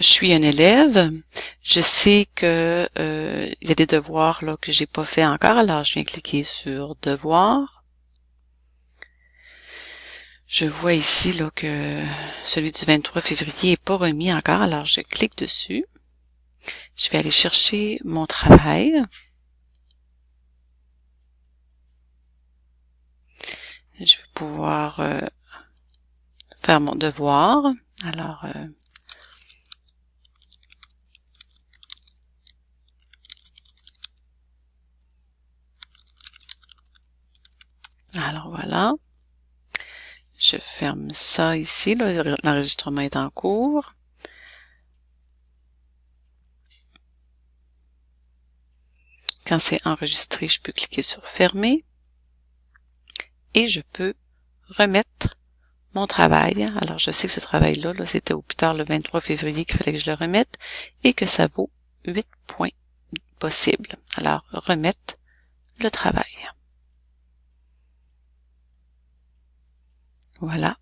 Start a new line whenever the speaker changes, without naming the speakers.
je suis un élève, je sais que euh, il y a des devoirs là que j'ai pas fait encore, alors je viens cliquer sur devoir. Je vois ici là que celui du 23 février est pas remis encore, alors je clique dessus. Je vais aller chercher mon travail. Je vais pouvoir euh, faire mon devoir. Alors, euh, alors voilà. Je ferme ça ici. L'enregistrement est en cours. Quand c'est enregistré, je peux cliquer sur fermer et je peux remettre mon travail. Alors, je sais que ce travail-là, -là, c'était au plus tard le 23 février qu'il fallait que je le remette et que ça vaut 8 points possibles. Alors, remettre le travail. Voilà.